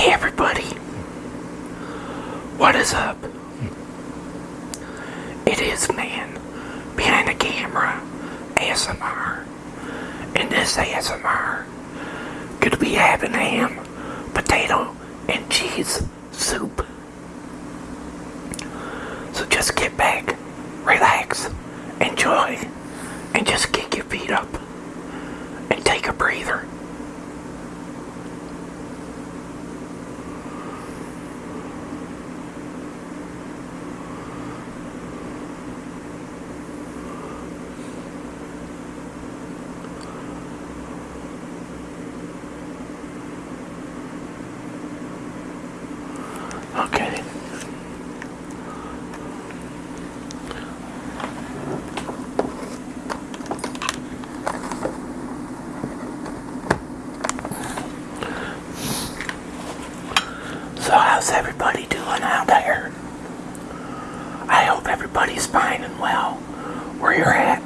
Hey everybody, what is up? It is man behind the camera, ASMR. In this ASMR, gonna be having ham, potato, and cheese soup. So just get back, relax, enjoy, and just kick your feet up and take a breather. So how's everybody doing out there? I hope everybody's fine and well where you're at.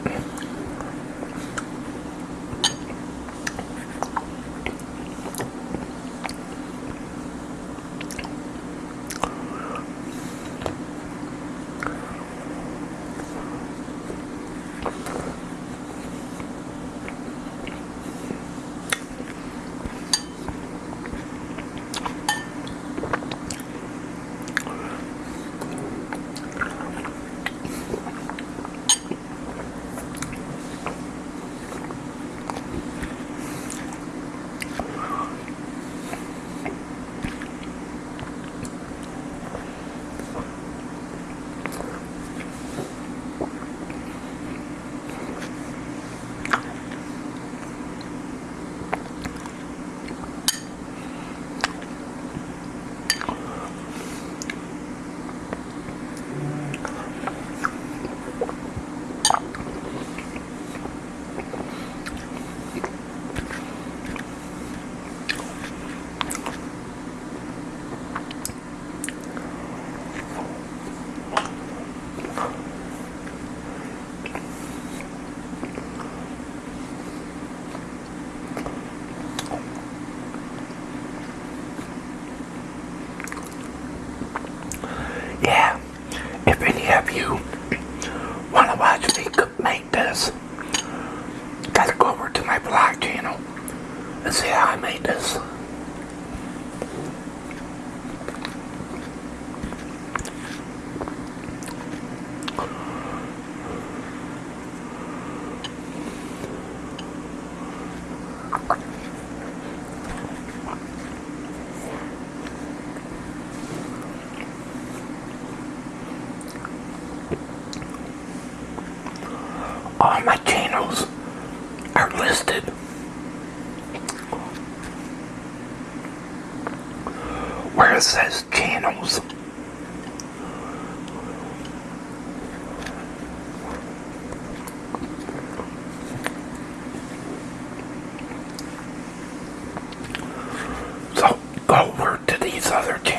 Where it says channels. So go over to these other channels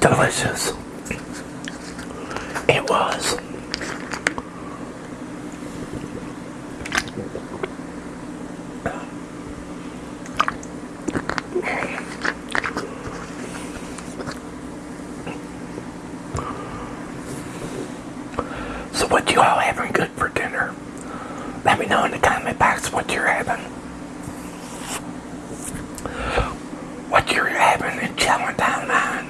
delicious. It was. So what you all having good for dinner? Let me know in the comment box what you're having. What you're having and chowing down on.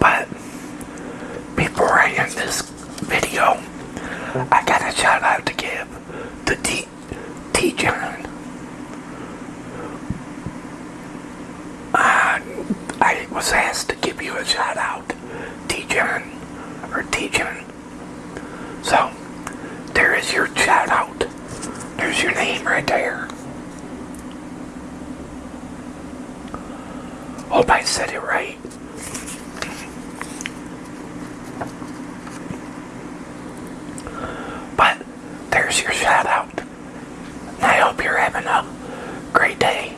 But before I end this video, I got a shout out to give to T, T John. Uh, I was asked to give you a shout out, T John, or T John. So, there is your shout out. There's your name right there. Hope I said it right. But there's your shout out. And I hope you're having a great day.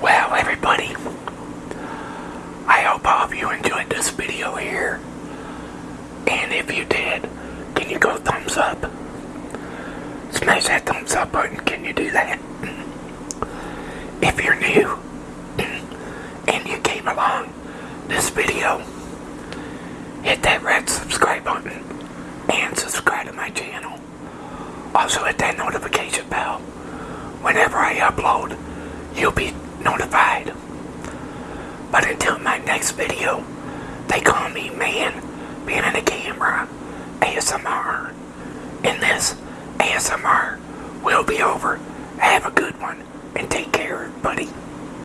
Well, everybody, I hope all of you enjoyed this video here. And if you did, can you go thumbs up? Smash that thumbs up button. Can you do that? If you're new next video, they call me Man Behind the Camera ASMR. And this ASMR will be over. Have a good one and take care.